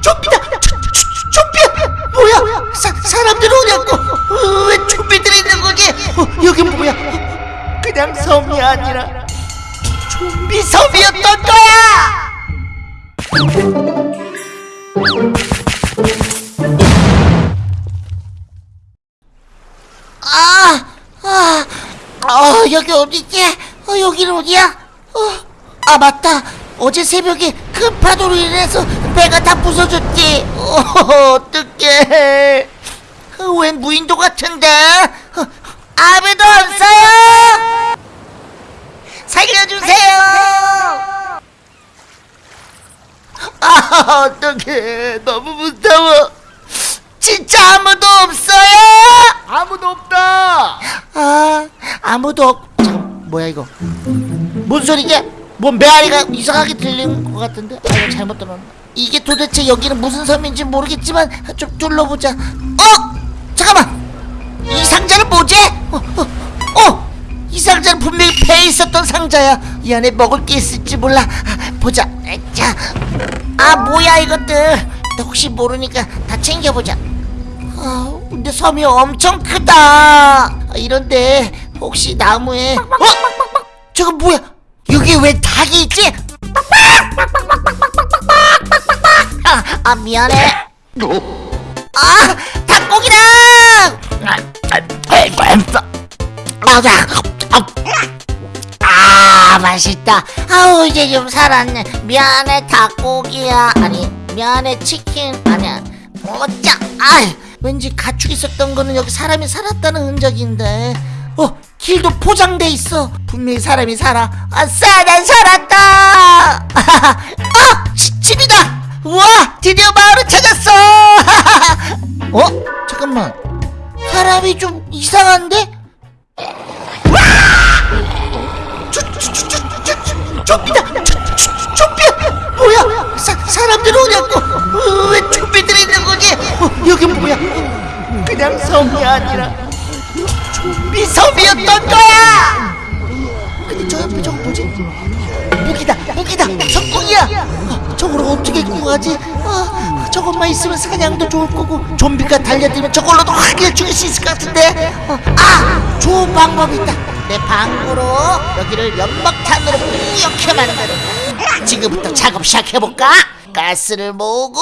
좀비다 좀비야 뭐야 사, 사람들 오냐고 어, 왜 좀비들이 있는 거지 어, 여긴 뭐야 어, 그냥 섬이 아니라 좀비 섬이었던 거야 아, 아, 어, 여기 어디지? 어, 여기는 어디야? 어, 아, 맞다. 어제 새벽에 큰 파도로 인해서 배가 다 부서졌지. 어, 어떡해. 어, 웬 무인도 같은데? 어, 아무도 없어요! 살려주세요! 아, 어떡해. 너무 무서워. 진짜 아무도 없어요! 아무도 없다. 아 아무도 없... 잠깐 뭐야 이거 뭔 소리지? 뭔 메아리가 이상하게 들리는 것 같은데? 아 이거 잘못 들었나? 이게 도대체 여기는 무슨 섬인지 모르겠지만 좀 둘러보자 어? 잠깐만 이 상자는 뭐지? 어, 어, 어! 이 상자는 분명히 배에 있었던 상자야 이 안에 먹을 게 있을지 몰라 아, 보자 자, 아 뭐야 이것들 나 혹시 모르니까 다 챙겨보자 아, 근데 섬이 엄청 크다. 아, 이런데 혹시 나무에 어? 저거 뭐야? 여기 왜 닭이 있지? 아, 아 미안해. 아, 닭고기다. 맞아. 아, 맛있다. 아우 이제 좀 살았네. 미안해 닭고기야. 아니 미안해 치킨 아니야. 어짜. 아, 왠지 가축 있었던 거는 여기 사람이 살았다는 흔적인데. 어, 길도 포장돼 있어. 분명히 사람이 살아. 아싸, 난 살았다. 아, 지, 집이다. 우와, 드디어 마을을 찾았어. 어, 잠깐만. 사람이 좀 이상한데? 좀비다! 좀비야! 뭐야? 사, 사람들 오냐고! 어, 왜 좀비들이 있는 거지? 어, 여긴 뭐야? 그냥 섬이 아니라 좀 비 섬이었던 거야! 근데 저 옆에 저거 뭐지? 무기다! 무기다! 석궁이야! 어, 저걸 어떻게 구하지? 어, 저것만 있으면 사냥도 좋을 거고 좀비가 달려들면 저걸로도 확 죽일 수 있을 것 같은데 어, 아! 좋은 방법이 있다! 내 방구로 여기를 연막탄으로 뿌옇게 만드는 지금부터 작업 시작해볼까? 가스를 모으고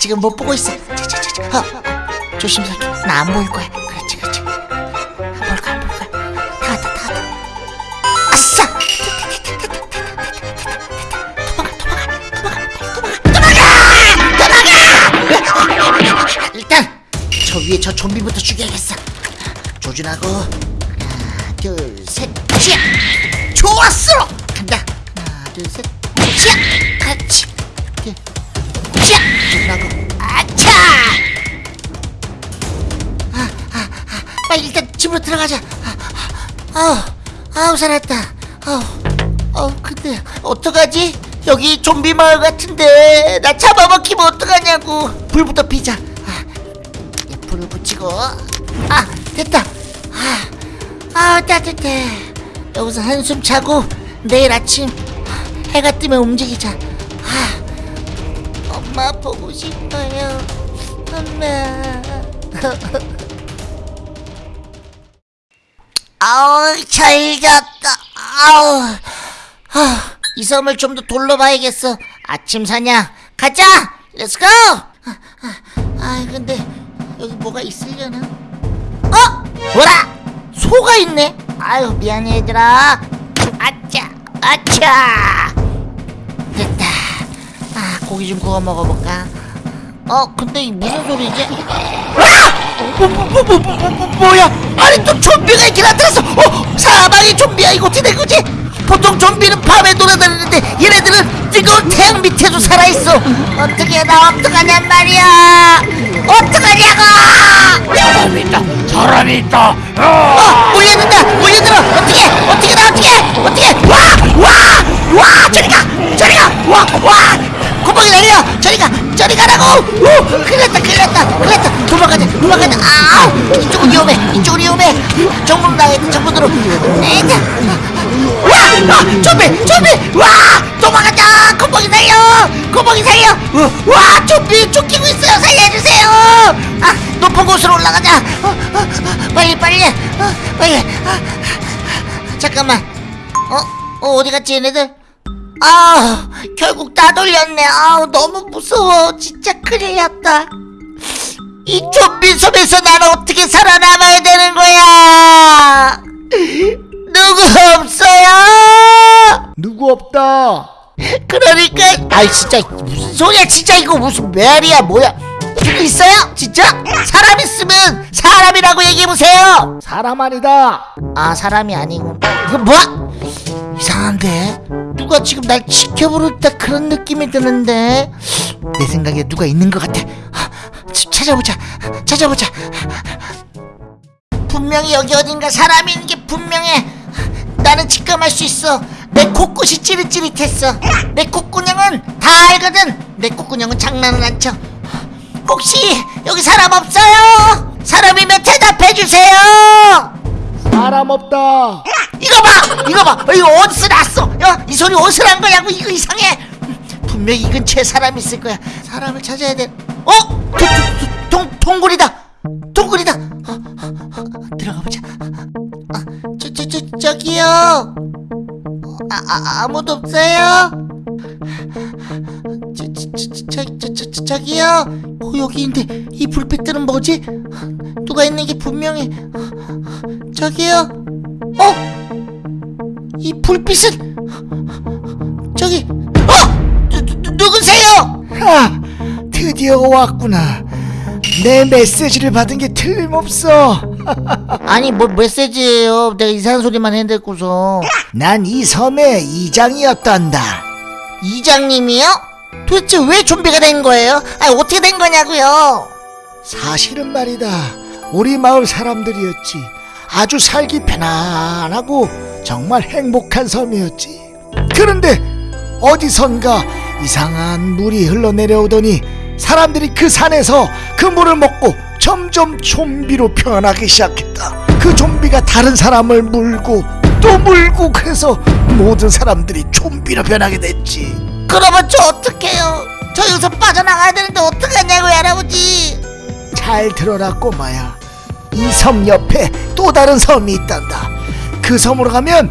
지금 못 보고 있어? 자자자자 어, 어, 조심스럽게. 나 안 보일 거야. 그렇지 그렇지. 안 보일 거야 다 왔다 다 왔다. 아싸! 도망가! 도망가! 일단 저 위에 저 좀비부터 죽여야겠어. 조준하고 둘셋 찌야 좋았어! 간다! 하나 둘셋 찌야 그렇지 찌야 조준하고. 아차! 아, 아, 아, 빨리 일단 집으로 들어가자. 아, 아, 아우 아우 살았다. 아우 아우 근데 어떡하지? 여기 좀비 마을 같은데. 나 잡아먹히면 어떡하냐고. 불부터 피자. 아, 예, 불을 붙이고. 아 됐다. 아, 아 따뜻해. 여기서 한숨 자고 내일 아침 해가 뜨면 움직이자. 아, 엄마 보고 싶어요. 엄마. 아우 잘 잤다. 아우. 아, 이 섬을 좀 더 둘러봐야겠어. 아침 사냥. 가자! let's go 아, 아, 아 근데 여기 뭐가 있으려나? 어? 뭐라? 소가 있네. 아유 미안해 얘들아. 아차 아차. 됐다. 아 고기 좀 구워 먹어볼까? 어 근데 이 무슨 소리지? 아! 뭐, 뭐, 뭐, 뭐, 뭐야? 아니 또 좀비가 이렇게 나타났어 어 사방이 좀비야. 이거 어떻게 된 거지? 보통 좀비는 밤에 돌아다니는데 얘네들은 뜨거운 태양 밑에도 살아있어. 어떻게 나 어떡하냔 말이야 사람이 있다. 어, 몰려든다. 몰려들어. 뭐, 어떻게? 어떻게 나 어떻게? 어떻게? 와! 와! 와! 저리 가. 저리 가. 와! 와! 구멍이 내려. 저리 가. 저리 가라고. 우! 큰일났다. 큰일났다. 큰일났다. 도망가자. 도망가자. 아! 이쪽은 위험해. 이쪽은 위험해. 정문 나에 정문으로. 내자. 와! 아, 좀비! 좀비! 와! 도망가자. 구멍이 내려. 구멍이 살려. 와! 좀비 쫓기고 있어요. 살려주세요. 아! 높은 곳으로 올라가자. 어, 어, 어, 빨리, 빨리, 어, 빨리. 아, 잠깐만. 어, 어, 어디 갔지 얘네들? 아, 결국 다 돌렸네. 아우, 너무 무서워. 진짜 큰일 났다. 이 좀비 섬에서 난 어떻게 살아남아야 되는 거야? 누구 없어요? 누구 없다. 그러니까, 아이, 진짜, 무슨 소리야, 진짜 이거 무슨 메아리야, 뭐야? 누구 있어요? 진짜? 사람 있으면 사람이라고 얘기해보세요! 사람 아니다. 아, 사람이 아니군. 이거 뭐야? 이상한데? 누가 지금 날 지켜보겠다 그런 느낌이 드는데? 내 생각에 누가 있는 것 같아. 찾아보자. 찾아보자. 분명히 여기 어딘가 사람이 있는 게 분명해. 나는 직감할 수 있어. 내 코끝이 찌릿찌릿했어. 내 콧구녕은 다 알거든. 내 콧구녕은 장난은 안 쳐. 혹시 여기 사람 없어요? 사람이면 대답해 주세요. 사람 없다. 이거 봐! 이거 봐! 어, 이거 어디서 났어? 야, 이 소리 어디서 난 거냐고 이거 이상해! 분명히 이 근처에 사람이 있을 거야. 사람을 찾아야 돼. 어? 도, 도, 도, 동, 동굴이다! 동굴이다! 어, 어, 어, 들어가 보자. 아, 저, 저, 저, 저기요! 아, 아, 아무도 없어요? 저, 저, 저, 저, 저, 저, 저, 저기요? 어, 여기인데 이 불빛들은 뭐지? 누가 있는 게 분명해. 저기요? 어? 이 불빛은 저기 어? 누, 누, 누구세요? 하, 드디어 왔구나. 내 메시지를 받은 게 틀림없어. 아니 뭐 메시지예요 내가 이상한 소리만 해댔고서 난 이 섬의 이장이었단다. 이장님이요? 도대체 왜 좀비가 된 거예요? 아니 어떻게 된 거냐고요 사실은 말이다. 우리 마을 사람들이었지. 아주 살기 편안하고 정말 행복한 섬이었지. 그런데 어디선가 이상한 물이 흘러내려오더니 사람들이 그 산에서 그 물을 먹고 점점 좀비로 변하기 시작했다. 그 좀비가 다른 사람을 물고 또 물고 그래서 모든 사람들이 좀비로 변하게 됐지. 그러면 저 어떡해요? 저 여기서 빠져나가야 되는데 어떡하냐고요 할아버지. 잘 들어라 꼬마야. 이 섬 옆에 또 다른 섬이 있단다. 그 섬으로 가면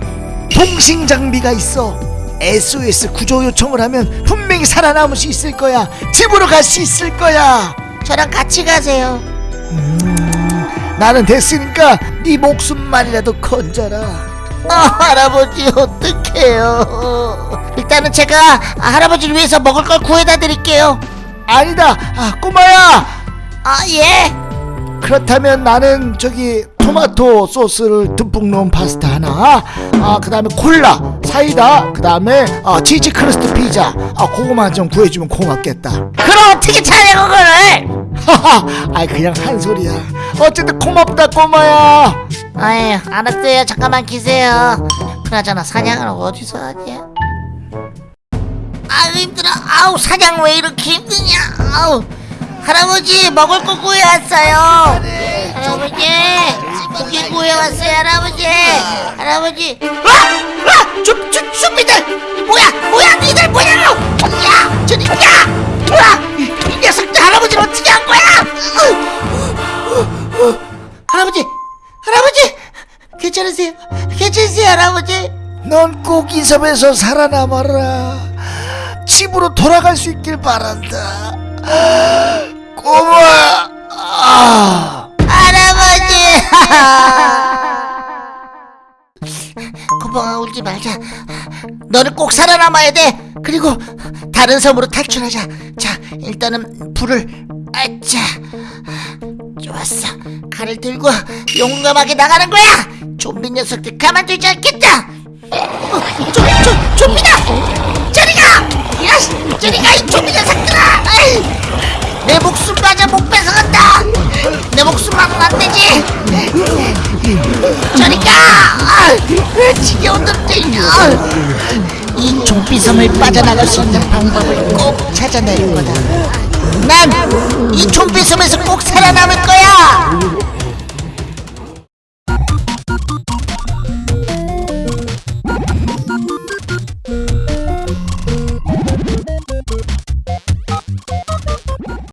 통신 장비가 있어. SOS 구조 요청을 하면 분명히 살아남을 수 있을 거야. 집으로 갈 수 있을 거야. 저랑 같이 가세요. 나는 됐으니까 네 목숨만이라도 건져라. 아 할아버지 어떡해요 일단은 제가 할아버지를 위해서 먹을 걸 구해다 드릴게요. 아니다. 아, 꼬마야! 아 예? 그렇다면 나는 저기 토마토 소스를 듬뿍 넣은 파스타 하나 아 그 다음에 콜라 사이다 그 다음에 아, 치즈 crust 피자 아 그거만 좀 구해주면 고맙겠다. 그럼 어떻게 차려 그거를 하하 아이 그냥 한 소리야. 어쨌든 고맙다 꼬마야. 아유 알았어요. 잠깐만 계세요. 그나저나 사냥을 어디서 하지 아유 힘들어 아우 사냥 왜 이렇게 힘드냐? 아우 할아버지 먹을 거 구해왔어요. 할아버지 고기 구해왔어요 할아버지. 할아버지 와! 와! 좀, 좀, 좀비들 뭐야 뭐야 니들 뭐냐고 야? 저리 야 와! 이, 이 녀석들 할아버지를 어떻게 한 거야? 할아버지 할아버지 괜찮으세요? 괜찮으세요 할아버지? 넌 꼭 이 섬에서 살아남아라 집으로 돌아갈 수 있길 바란다. 꼬마! 아. 할아버지! 고봉아 울지 말자. 너는 꼭 살아남아야 돼. 그리고 다른 섬으로 탈출하자. 자 일단은 불을 아차 좋았어. 칼을 들고 용감하게 나가는 거야. 좀비 녀석들 가만두지 않겠다. 어, 좀, 좀, 좀비다 야 저리가 이 좀비 녀석들아 아이, 내 목숨마저 못 뺏어간다! 내 목숨만은 안 되지! 저리가! 아, 지겨운 놈들 아, 이 좀비섬을 빠져나갈 수 있는 방법을 꼭 찾아낼 거다. 난난이 좀비 섬에서 꼭 살아남을 거야